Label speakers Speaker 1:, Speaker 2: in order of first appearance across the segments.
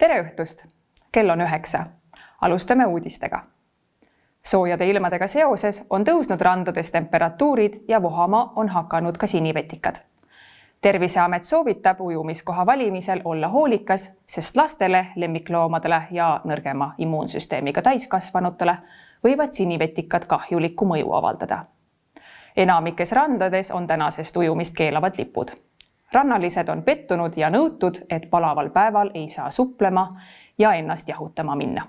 Speaker 1: tere õhtust! kell on üheksa. alustame uudistega. soojade ilmadega seoses on tõusnud randades temperatuurid ja vohama on hakanud ka sinivetikad. terviseamet soovitab ujumiskoha valimisel olla hoolikas, sest lastele, lemmikloomadele ja nõrgema immuunsüsteemiga täiskasvanutele võivad sinivetikad kahjulikku mõju avaldada. enamikes randades on tänasest ujumist keelavad lipud rannalised on pettunud ja nõutud, et palaval päeval ei saa suplema ja ennast jahutama minna.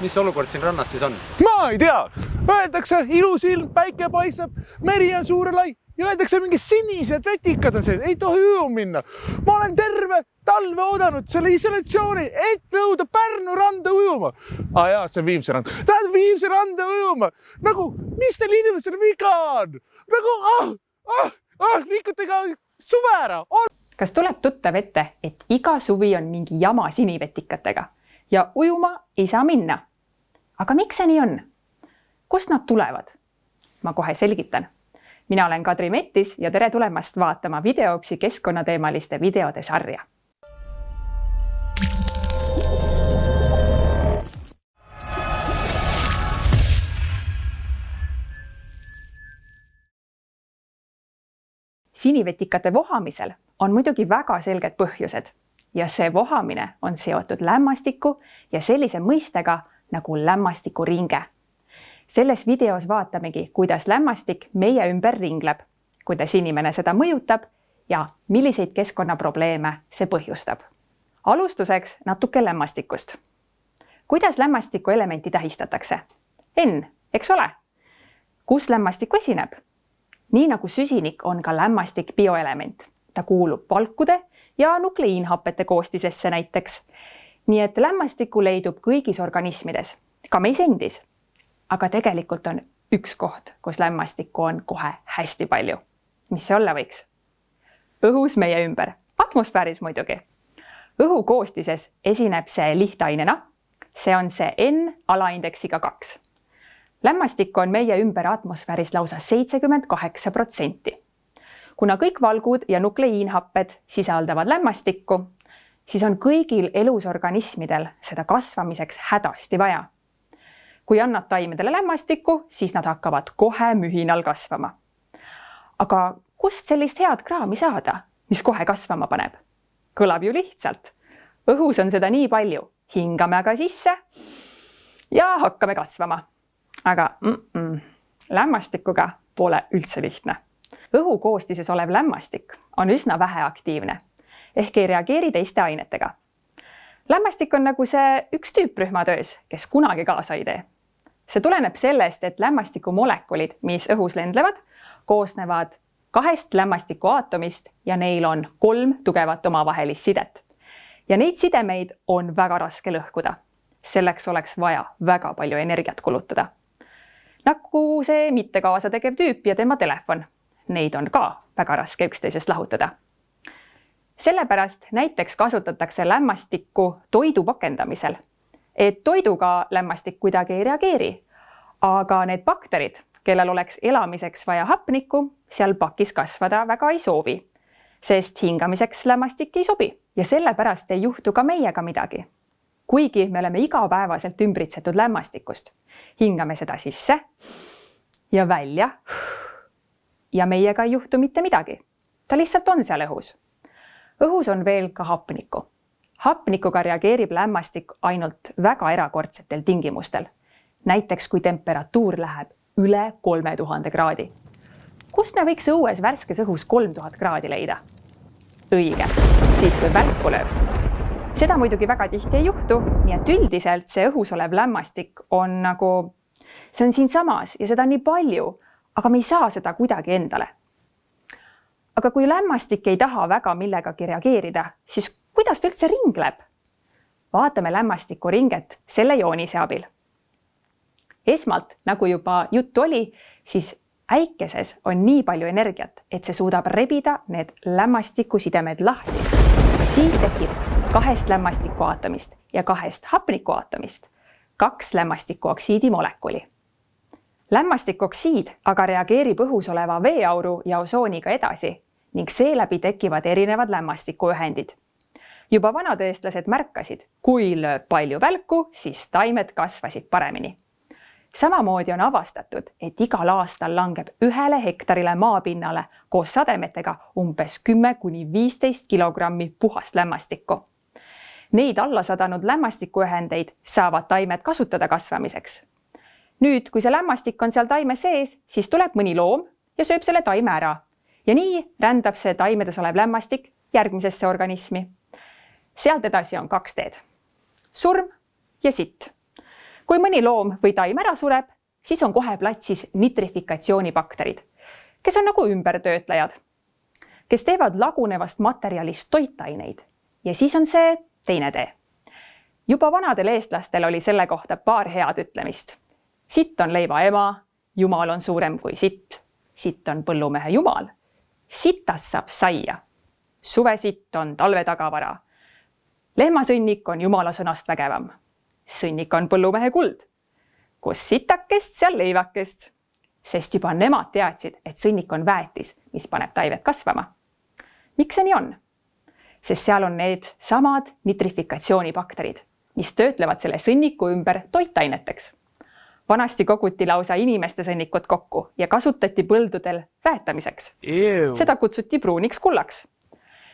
Speaker 2: mis olukord siin rannas siis on?
Speaker 3: ma ei tea, öeldakse ilus ilm, päike paistab, meri on suur ja lai ja öeldakse mingi sinised vetikad on see, ei tohi ujuma minna. ma olen terve talve oodanud selle isolatsiooni, et jõuda Pärnu randa ujuma. aa ah, jaa, see on Viimsi rand. Lähed Viimsi randa ujuma nagu, mis teil inimestel viga on? nagu ah, ah, ah, rikute ka suve ära on....
Speaker 1: kas tuleb tuttav ette, et iga suvi on mingi jama sinivetikatega ja ujuma ei saa minna? aga miks see nii on? kust nad tulevad? ma kohe selgitan. mina olen Kadri Mettis ja tere tulemast vaatama Videopsi keskkonnateemaliste videode sarja sinivetikate vohamisel on muidugi väga selged põhjused ja see vohamine on seotud lämmastiku ja sellise mõistega nagu lämmastikuringe. selles videos vaatamegi, kuidas lämmastik meie ümber ringleb, kuidas inimene seda mõjutab ja milliseid keskkonnaprobleeme see põhjustab. alustuseks natuke lämmastikust. kuidas lämmastiku elementi tähistatakse? N, eks ole? kus lämmastik esineb? Nii nagu süsinik on ka lämmastik bioelement, ta kuulub valkude ja nukleiinhapete koostisesse näiteks. nii et lämmastikku leidub kõigis organismides, ka meis endis. aga tegelikult on üks koht, kus lämmastikku on kohe hästi palju. mis see olla võiks? õhus meie ümber, atmosfääris muidugi. õhu koostises esineb see lihtainena. see on see N alaindeksiga kaks lämmastikku on meie ümber atmosfääris lausa seitsekümmend kaheksa protsenti. kuna kõik valgud ja nukleiinhapped sisaldavad lämmastikku, siis on kõigil elusorganismidel seda kasvamiseks hädasti vaja. kui annad taimedele lämmastikku, siis nad hakkavad kohe mühinal kasvama. aga kust sellist head kraami saada, mis kohe kasvama paneb? kõlab ju lihtsalt. õhus on seda nii palju, hingame aga sisse ja hakkame kasvama aga mm -mm, lämmastikuga pole üldse lihtne. õhu koostises olev lämmastik on üsna väheaktiivne ehk ei reageeri teiste ainetega. lämmastik on nagu see üks tüüp rühmatöös, kes kunagi kaasa ei tee. see tuleneb sellest, et lämmastiku molekulid, mis õhus lendlevad, koosnevad kahest lämmastiku aatomist ja neil on kolm tugevat omavahelist sidet. ja neid sidemeid on väga raske lõhkuda. selleks oleks vaja väga palju energiat kulutada nagu see mitte kaasa tegev tüüp ja tema telefon. Neid on ka väga raske üksteisest lahutada. sellepärast näiteks kasutatakse lämmastikku toidu pakendamisel, et toiduga lämmastik kuidagi ei reageeri. aga need bakterid, kellel oleks elamiseks vaja hapnikku, seal pakis kasvada väga ei soovi, sest hingamiseks lämmastik ei sobi ja sellepärast ei juhtu ka meiega midagi kuigi me oleme igapäevaselt ümbritsetud lämmastikust. hingame seda sisse ja välja. ja meiega ei juhtu mitte midagi. ta lihtsalt on seal õhus. õhus on veel ka hapnikku. hapnikuga reageerib lämmastik ainult väga erakordsetel tingimustel. näiteks kui temperatuur läheb üle kolme tuhande kraadi. kust me võiks õues värskes õhus kolm tuhat kraadi leida? õige, siis kui välku lööb seda muidugi väga tihti ei juhtu, nii et üldiselt see õhus olev lämmastik on nagu, see on siinsamas ja seda on nii palju, aga me ei saa seda kuidagi endale. aga kui lämmastik ei taha väga millegagi reageerida, siis kuidas ta üldse ringleb? vaatame lämmastiku ringet selle joonise abil. esmalt, nagu juba juttu oli, siis äikeses on nii palju energiat, et see suudab rebida need lämmastikusidemed lahti. siis tekib kahest lämmastikuaatomist ja kahest hapnikuaatomist kaks lämmastikuoksiidi molekuli. lämmastikoksiid aga reageerib õhus oleva veeauru ja osooniga edasi ning seeläbi tekivad erinevad lämmastikuühendid. juba vanad eestlased märkasid, kui lööb palju välku, siis taimed kasvasid paremini. samamoodi on avastatud, et igal aastal langeb ühele hektarile maapinnale koos sademetega umbes kümme kuni viisteist kilogrammi puhast lämmastikku. Neid alla sadanud lämmastikuühendeid saavad taimed kasutada kasvamiseks. nüüd, kui see lämmastik on seal taime sees, siis tuleb mõni loom ja sööb selle taime ära. ja nii rändab see taimedes olev lämmastik järgmisesse organismi sealt edasi on kaks teed. surm ja sitt. kui mõni loom või taim ära sureb, siis on kohe platsis nitrifikatsioonibakterid, kes on nagu ümbertöötlejad, kes teevad lagunevast materjalist toitaineid ja siis on see teine tee. juba vanadel eestlastel oli selle kohta paar head ütlemist. sitt on leiva ema, jumal on suurem kui sitt, sitt on põllumehe jumal, sitast saab saia. suvesitt on talve tagavara lehmasõnnik on jumala sõnast vägevam. sõnnik on põllumehe kuld. kus sitakest, seal leivakest. sest juba nemad teadsid, et sõnnik on väetis, mis paneb taimed kasvama. miks see nii on? Sest seal on need samad nitrifikatsioonibakterid, mis töötlevad selle sõnniku ümber toitaineteks. vanasti koguti lausa inimeste sõnnikut kokku ja kasutati põldudel väetamiseks. seda kutsuti pruuniks kullaks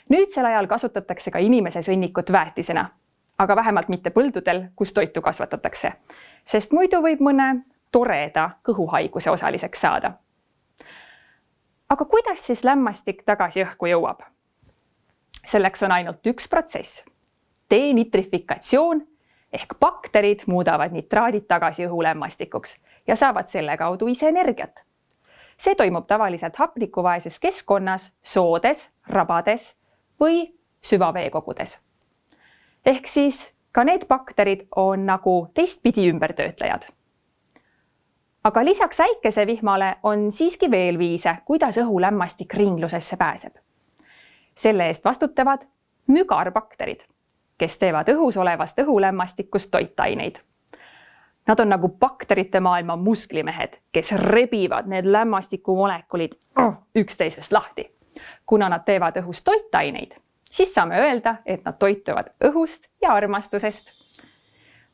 Speaker 1: nüüdsel ajal kasutatakse ka inimese sõnnikut väetisena, aga vähemalt mitte põldudel, kus toitu kasvatatakse, sest muidu võib mõne toreda kõhuhaiguse osaliseks saada. aga kuidas siis lämmastik tagasi õhku jõuab? Selleks on ainult üks protsess, denitrifikatsioon ehk bakterid muudavad nitraadid tagasi õhulämmastikuks ja saavad selle kaudu ise energiat. see toimub tavaliselt hapnikuvaeses keskkonnas, soodes, rabades või süvaveekogudes. ehk siis ka need bakterid on nagu teistpidi ümbertöötlejad. aga lisaks äikesevihmale on siiski veel viise, kuidas õhulämmastik ringlusesse pääseb. Selle eest vastutavad mügarbakterid, kes teevad õhus olevast õhulämmastikust toitaineid. Nad on nagu bakterite maailma musklimehed, kes rebivad need lämmastikumolekulid oh, üksteisest lahti kuna nad teevad õhus toitaineid, siis saame öelda, et nad toituvad õhust ja armastusest.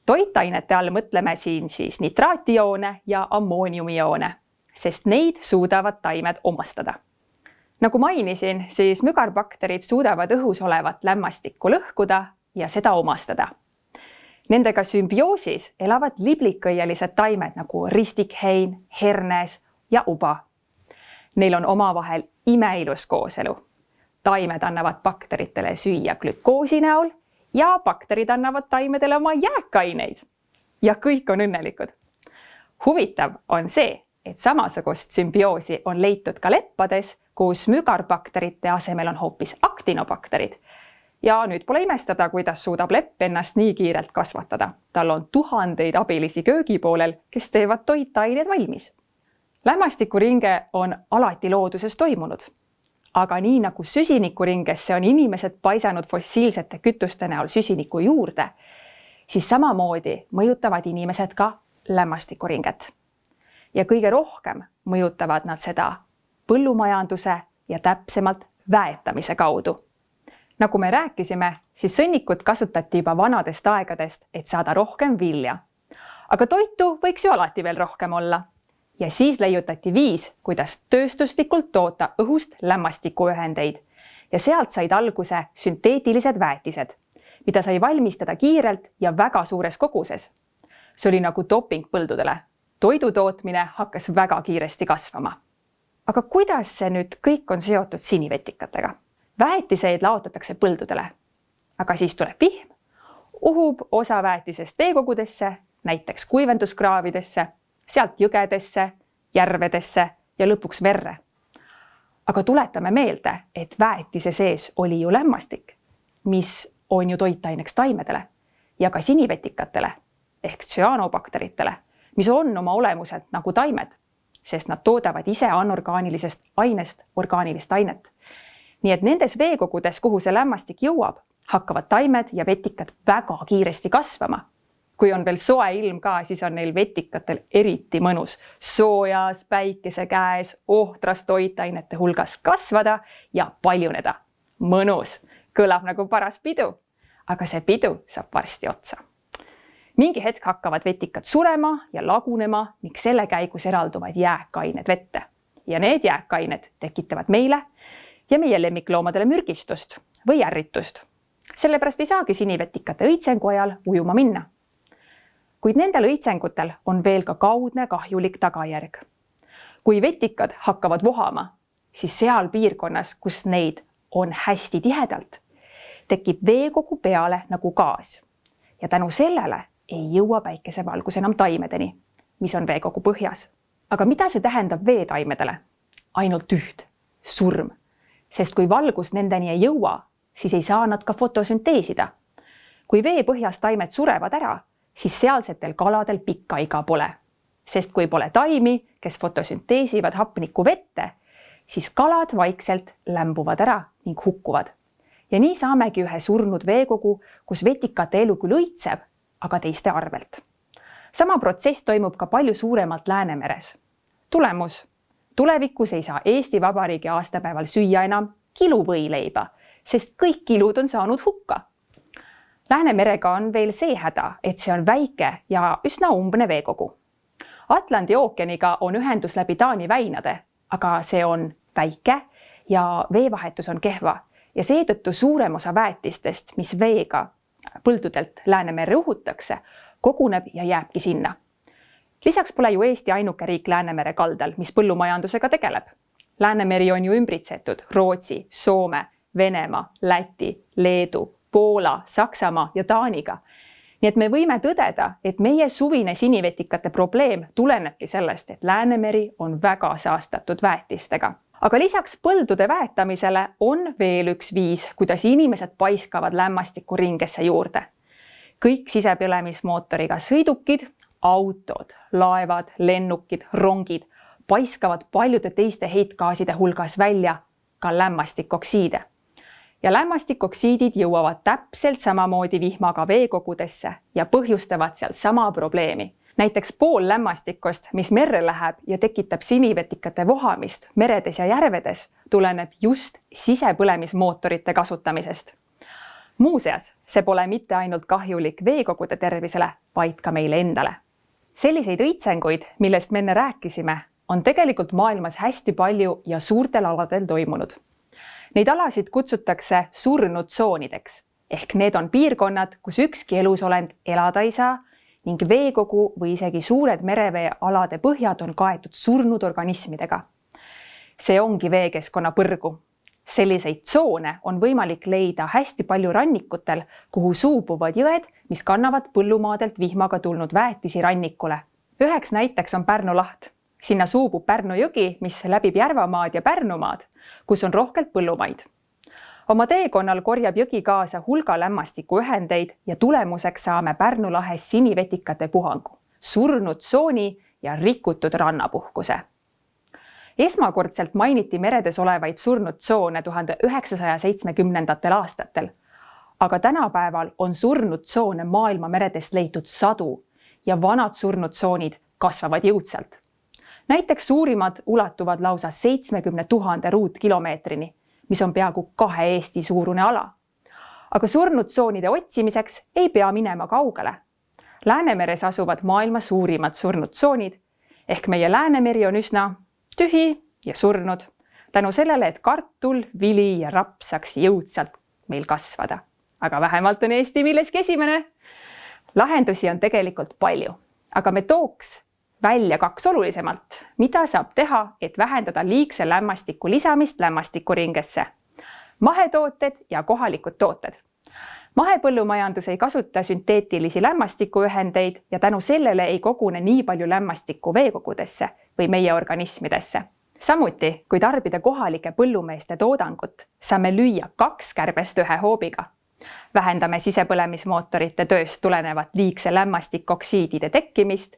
Speaker 1: toitainete all mõtleme siin siis nitraatioone ja ammooniumioone, sest neid suudavad taimed omastada. Nagu mainisin, siis mügarbakterid suudavad õhus olevat lämmastikku lõhkuda ja seda omastada Nendega sümbioosis elavad liblikõielised taimed nagu ristikhein, hernes ja uba. Neil on omavahel imeilus kooselu. taimed annavad bakteritele süüa glükoosi näol ja bakterid annavad taimedele oma jääkaineid. ja kõik on õnnelikud. huvitav on see, et samasugust sümbioosi on leitud ka leppades, kus mügarbakterite asemel on hoopis aktinobakterid. ja nüüd pole imestada, kuidas suudab lepp ennast nii kiirelt kasvatada. tal on tuhandeid abilisi köögi poolel, kes teevad toitained valmis lämmastikuringe on alati looduses toimunud. aga nii nagu süsinikuringesse on inimesed paisanud fossiilsete kütuste näol süsinikku juurde, siis samamoodi mõjutavad inimesed ka lämmastikuringet. ja kõige rohkem mõjutavad nad seda põllumajanduse ja täpsemalt väetamise kaudu. nagu me rääkisime, siis sõnnikut kasutati juba vanadest aegadest, et saada rohkem vilja. aga toitu võiks ju alati veel rohkem olla ja siis leiutati viis, kuidas tööstuslikult toota õhust lämmastikuühendeid ja sealt said alguse sünteetilised väetised, mida sai valmistada kiirelt ja väga suures koguses. see oli nagu doping põldudele. toidu tootmine hakkas väga kiiresti kasvama. Aga kuidas see nüüd kõik on seotud sinivetikatega? väetiseid laotatakse põldudele, aga siis tuleb vihm, uhub osa väetisest veekogudesse, näiteks kuivenduskraavidesse sealt jõgedesse, järvedesse ja lõpuks merre. aga tuletame meelde, et väetise sees oli ju lämmastik, mis on ju toitaineks taimedele ja ka sinivetikatele ehk tsüanobakteritele, mis on oma olemuselt nagu taimed, sest nad toodavad ise anorgaanilisest ainest orgaanilist ainet. nii et nendes veekogudes, kuhu see lämmastik jõuab, hakkavad taimed ja vetikad väga kiiresti kasvama kui on veel soe ilm ka, siis on neil vetikatel eriti mõnus soojas päikese käes ohtras toitainete hulgas kasvada ja paljuneda. mõnus, kõlab nagu paras pidu. aga see pidu saab varsti otsa. Mingi hetk hakkavad vetikad surema ja lagunema ning selle käigus eralduvad jääkained vette ja need jääkained tekitavad meile ja meie lemmikloomadele mürgistust või ärritust. sellepärast ei saagi sinivetikate õitsengu ajal ujuma minna. kuid nendel õitsengutel on veel ka kaudne kahjulik tagajärg. kui vetikad hakkavad vohama, siis seal piirkonnas, kus neid on hästi tihedalt, tekib veekogu peale nagu gaas ja tänu sellele ei jõua päikesevalgus enam taimedeni, mis on veekogu põhjas. aga mida see tähendab veetaimedele? ainult üht, surm sest kui valgus nendeni ei jõua, siis ei saa nad ka fotosünteesida. kui veepõhjas taimed surevad ära, siis sealsetel kaladel pikka iga pole. sest kui pole taimi, kes fotosünteesivad hapnikku vette, siis kalad vaikselt lämbuvad ära ning hukkuvad. ja nii saamegi ühe surnud veekogu, kus vetikate elu küll õitseb, aga teiste arvelt. sama protsess toimub ka palju suuremalt Läänemeres. tulemus tulevikus ei saa Eesti Vabariigi aastapäeval süüa enam kiluvõileiba, sest kõik kilud on saanud hukka. Läänemerega on veel see häda, et see on väike ja üsna umbne veekogu. Atlandi ookeaniga on ühendus läbi Taani väinade, aga see on väike ja veevahetus on kehva ja seetõttu suurem osa väetistest, mis veega põldudelt Läänemerre uhutakse, koguneb ja jääbki sinna lisaks pole ju Eesti ainuke riik Läänemere kaldal, mis põllumajandusega tegeleb. Läänemeri on ju ümbritsetud Rootsi, Soome, Venemaa, Läti, Leedu, Poola, Saksamaa ja Taaniga. nii et me võime tõdeda, et meie suvine sinivetikate probleem tulenebki sellest, et Läänemeri on väga saastatud väetistega aga lisaks põldude väetamisele on veel üks viis, kuidas inimesed paiskavad lämmastikku ringesse juurde. kõik sisepõlemismootoriga sõidukid autod, laevad, lennukid, rongid paiskavad paljude teiste heitgaaside hulgas välja ka lämmastikoksiide. ja lämmastikoksiidid jõuavad täpselt samamoodi vihmaga veekogudesse ja põhjustavad seal sama probleemi. Näiteks pool lämmastikust, mis merre läheb ja tekitab sinivetikate vohamist meredes ja järvedes, tuleneb just sisepõlemismootorite kasutamisest muuseas, see pole mitte ainult kahjulik veekogude tervisele, vaid ka meile endale selliseid õitsenguid, millest me enne rääkisime, on tegelikult maailmas hästi palju ja suurtel aladel toimunud. Neid alasid kutsutakse surnud tsoonideks ehk need on piirkonnad, kus ükski elusolend elada ei saa ning veekogu või isegi suured mereveealade põhjad on kaetud surnud organismidega. see ongi veekeskkonna põrgu selliseid tsoone on võimalik leida hästi palju rannikutel, kuhu suubuvad jõed, mis kannavad põllumaadelt vihmaga tulnud väetisi rannikule. üheks näiteks on Pärnu laht. sinna suubub Pärnu jõgi, mis läbib Järvamaad ja Pärnumaad, kus on rohkelt põllumaid. Oma teekonnal korjab jõgi kaasa hulga lämmastikuühendeid ja tulemuseks saame Pärnu lahes sinivetikate puhangu, surnud tsooni ja rikutud rannapuhkuse esmakordselt mainiti meredes olevaid surnud tsoone tuhande üheksasaja seitsmekümnendatel aastatel. aga tänapäeval on surnud tsoone maailma meredest leitud sadu ja vanad surnud tsoonid kasvavad jõudsalt. näiteks suurimad ulatuvad lausa seitsmekümne tuhande ruutkilomeetrini, mis on peaaegu kahe Eesti suurune ala. aga surnud tsoonide otsimiseks ei pea minema kaugele. Läänemeres asuvad maailma suurimad surnud tsoonid ehk meie Läänemeri on üsna tühi ja surnud tänu sellele, et kartul, vili ja raps saaks jõudsalt meil kasvada. aga vähemalt on Eesti milleski esimene. lahendusi on tegelikult palju, aga me tooks välja kaks olulisemat, mida saab teha, et vähendada liigse lämmastiku lisamist lämmastikuringesse. mahetooted ja kohalikud tooted. mahepõllumajandus ei kasuta sünteetilisi lämmastikuühendeid ja tänu sellele ei kogune nii palju lämmastikku veekogudesse või meie organismidesse. samuti, kui tarbida kohalike põllumeeste toodangut, saame lüüa kaks kärbest ühe hoobiga. vähendame sisepõlemismootorite tööst tulenevat liigse lämmastikoksiidide tekkimist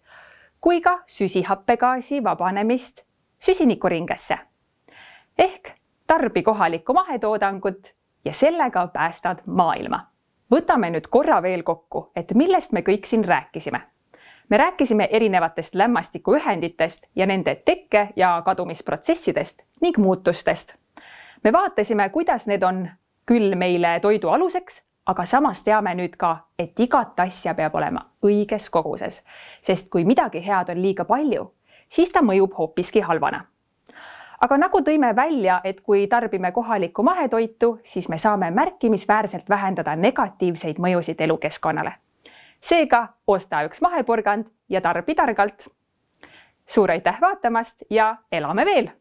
Speaker 1: kui ka süsihappegaasi vabanemist süsinikuringesse. ehk tarbi kohalikku mahetoodangut ja sellega päästad maailma. võtame nüüd korra veel kokku, et millest me kõik siin rääkisime me rääkisime erinevatest lämmastikuühenditest ja nende tekke- ja kadumisprotsessidest ning muutustest. me vaatasime, kuidas need on küll meile toidu aluseks, aga samas teame nüüd ka, et igat asja peab olema õiges koguses, sest kui midagi head on liiga palju, siis ta mõjub hoopiski halvana. aga nagu tõime välja, et kui tarbime kohalikku mahetoitu, siis me saame märkimisväärselt vähendada negatiivseid mõjusid elukeskkonnale. seega osta üks mahepurgand ja tarbi targalt. suur aitäh vaatamast ja elame veel